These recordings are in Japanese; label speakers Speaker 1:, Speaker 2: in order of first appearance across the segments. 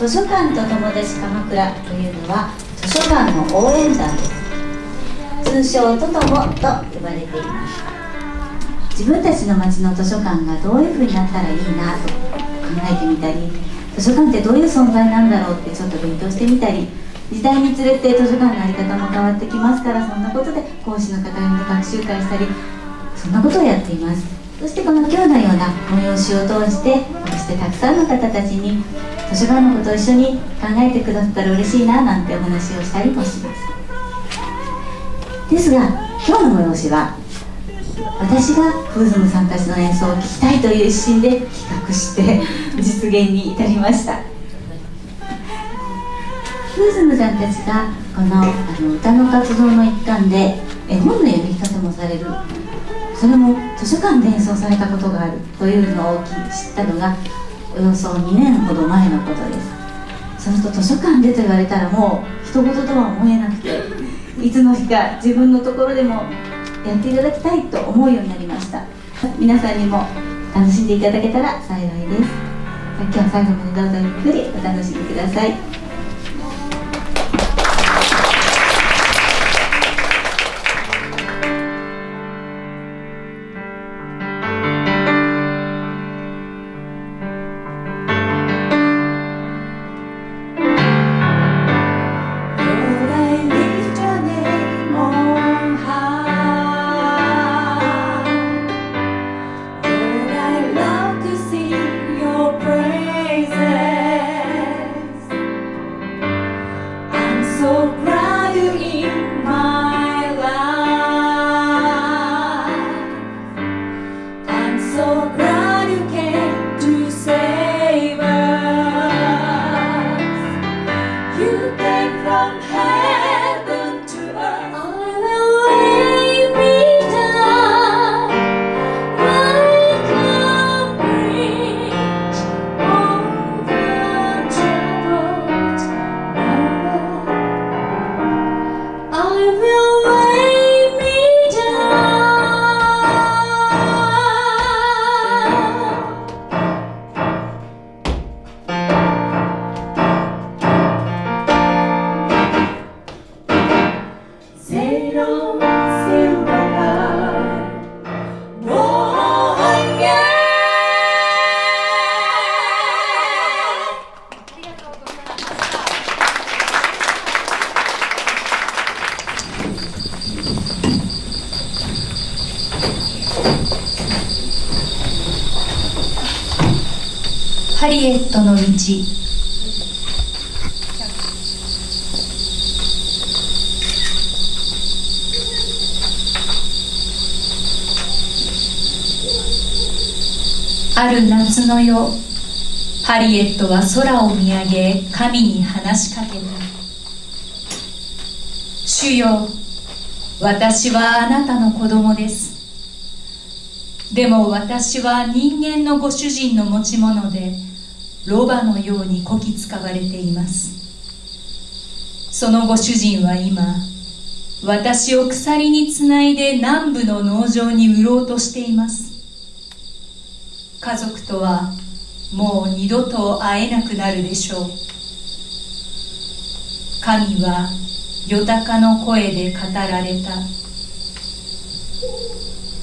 Speaker 1: 図書館と友達鎌倉というのは図書館の応援団です通称トトモと呼ばれています自分たちの町の図書館がどういう風になったらいいなと考えてみたり図書館ってどういう存在なんだろうってちょっと勉強してみたり時代につれて図書館の在り方も変わってきますからそんなことで講師の方々と学習会したりそんなことをやっています。そしてこの今日のような催しを通してこうしてたくさんの方たちに図書館のことを一緒に考えてくださったら嬉しいななんてお話をしたりもします。ですが今日の催しは私がフーズムさんたちの演奏を聴きたいという一心で企画して実現に至りました。フーズムさんたちがこのあの歌の活動の一環で絵本の読み方もされる。それも図書館で演奏されたことがあるというのを知ったのがおよそ2年ほど前のことです。そうすると図書館でと言われたらもう人事とは思えなくていつの日か自分のところでもやっていただきたいと思うようになりました。皆さんにも楽しんでいただけたら幸いです。今日は最後までどうぞゆっくりお楽しみください。
Speaker 2: リエットの道。ある夏の夜ハリエットは空を見上げ神に話しかけた。主よ私はあなたの子供です。でも私は人間のご主人の持ち物でロバのようにこき使われています。そのご主人は今私を鎖につないで南部の農場に売ろうとしています。家族とはもう二度と会えなくなるでしょう。神はよたかの声で語られた。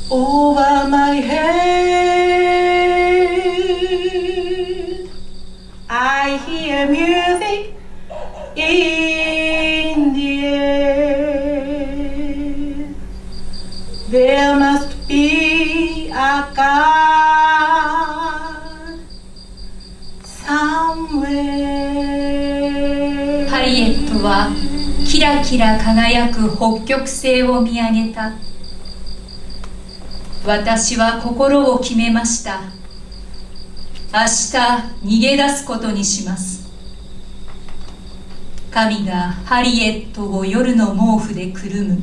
Speaker 2: Over my head music in the air. ハリエットはキラキラ輝く北極星を見上げた。私は心を決めました。明日逃げ出すことにします。神がハリエットを夜の毛布でくるむ。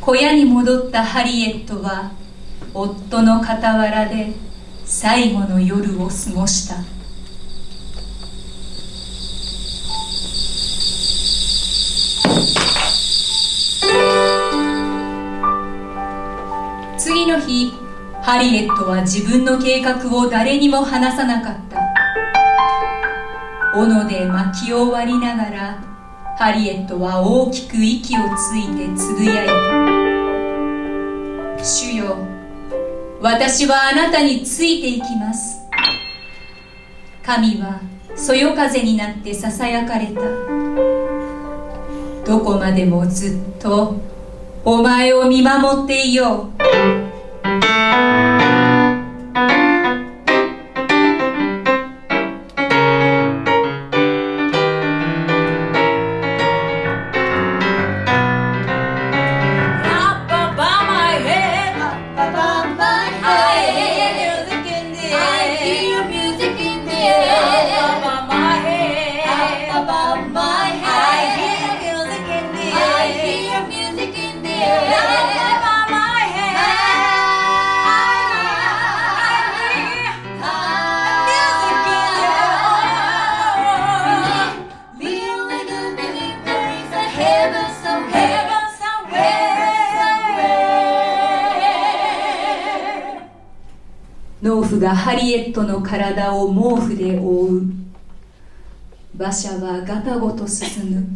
Speaker 2: 小屋に戻ったハリエットは夫の傍らで最後の夜を過ごした。次の日ハリエットは自分の計画を誰にも話さなかった。斧で薪を割りながらハリエットは大きく息をついてつぶやいた。主よ私はあなたについていきます。神はそよ風になってささやかれた。どこまでもずっとお前を見守っていよう。がハリエットの体を毛布で覆う。馬車はガタゴと進む。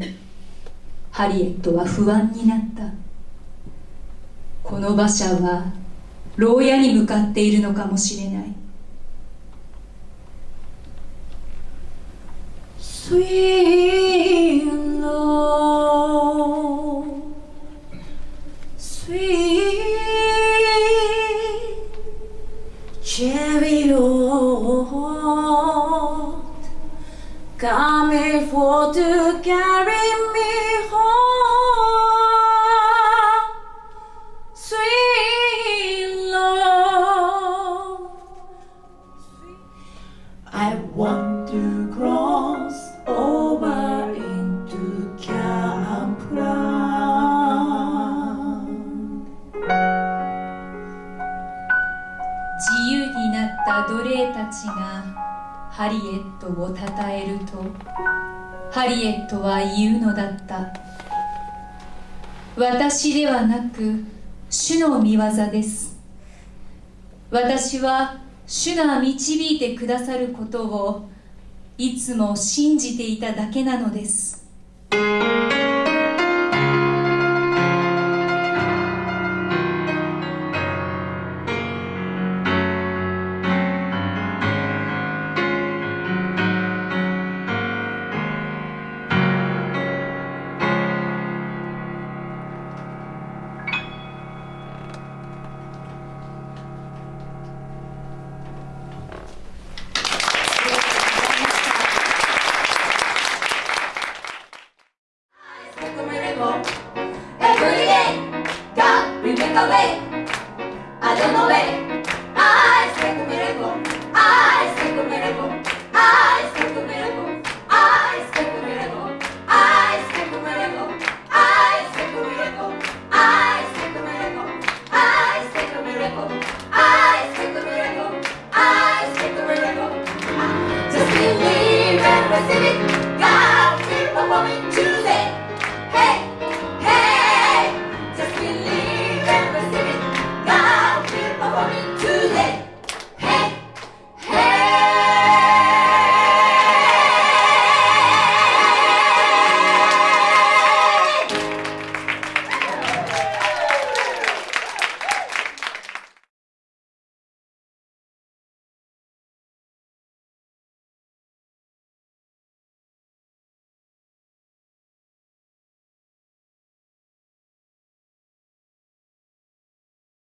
Speaker 2: ハリエットは不安になった。この馬車は牢屋に向かっているのかもしれない。
Speaker 3: Sweet
Speaker 2: た奴隷たちがハリエットをたたえるとハリエットは言うのだった。私ではなく主の御業です。私は主が導いてくださることをいつも信じていただけなのです。